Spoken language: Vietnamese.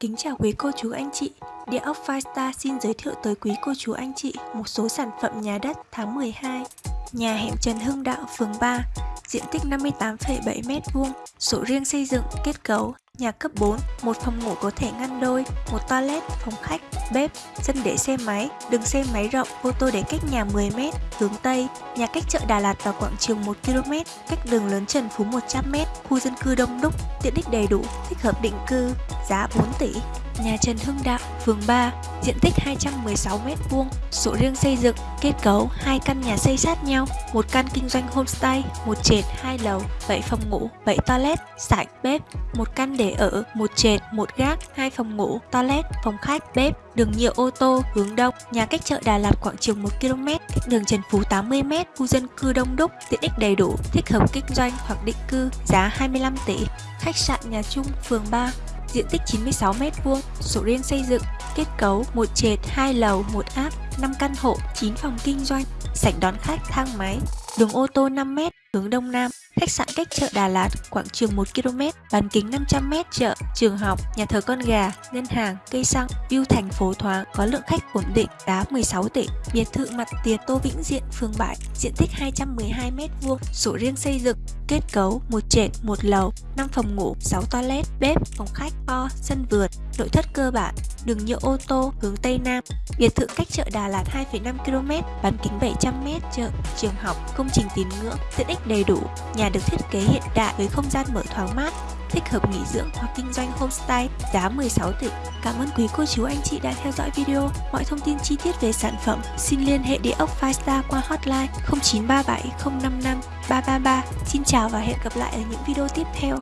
Kính chào quý cô chú anh chị, Địa ốc Firestar xin giới thiệu tới quý cô chú anh chị một số sản phẩm nhà đất tháng 12. Nhà hẻm Trần Hưng Đạo, phường 3, diện tích 58,7m2, sổ riêng xây dựng, kết cấu, nhà cấp 4, một phòng ngủ có thể ngăn đôi, một toilet, phòng khách, bếp, sân để xe máy, đường xe máy rộng, ô tô để cách nhà 10m, hướng Tây, nhà cách chợ Đà Lạt và quảng trường 1km, cách đường lớn Trần Phú 100m, khu dân cư đông đúc, tiện ích đầy đủ, thích hợp định cư, giá 4 tỷ. Nhà Trần Hưng Đạo, phường 3, diện tích 216m2, sổ riêng xây dựng, kết cấu hai căn nhà xây sát nhau, một căn kinh doanh homestay, một trệt, hai lầu, 7 phòng ngủ, 7 toilet, sảnh, bếp, một căn để ở, một trệt, một gác, hai phòng ngủ, toilet, phòng khách, bếp, đường nhựa ô tô, hướng đông, nhà cách chợ Đà Lạt khoảng chừng 1 km, cách đường Trần Phú 80m, khu dân cư đông đúc, tiện ích đầy đủ, thích hợp kinh doanh hoặc định cư, giá 25 tỷ. Khách sạn nhà chung, phường 3, diện tích 96m2, sổ riêng xây dựng, kết cấu một trệt, hai lầu, một áp, 5 căn hộ, 9 phòng kinh doanh, sảnh đón khách, thang máy, đường ô tô 5m, hướng đông nam, khách sạn cách chợ Đà Lạt, quảng trường 1 km, bán kính 500m, chợ, trường học, nhà thờ con gà, ngân hàng, cây xăng, view thành phố thoáng, có lượng khách ổn định, giá 16 tỷ. Biệt thự mặt tiền Tô Vĩnh Diện, phường bãi diện tích 212m2, sổ riêng xây dựng, kết cấu một trệt, một lầu, 5 phòng ngủ, 6 toilet, bếp, phòng khách, kho, sân vườn, nội thất cơ bản, đường nhựa ô tô hướng Tây Nam. Biệt thự cách chợ Đà Lạt 2,5 km, bán kính 700m, chợ, trường học, công trình tín ngưỡng, tiện ích đầy đủ. Nhà được thiết kế hiện đại với không gian mở thoáng mát, thích hợp nghỉ dưỡng hoặc kinh doanh homestay, giá 16 tỷ. Cảm ơn quý cô chú anh chị đã theo dõi video. Mọi thông tin chi tiết về sản phẩm xin liên hệ địa ốc Firestar qua hotline 0937 055 333. Xin chào và hẹn gặp lại ở những video tiếp theo.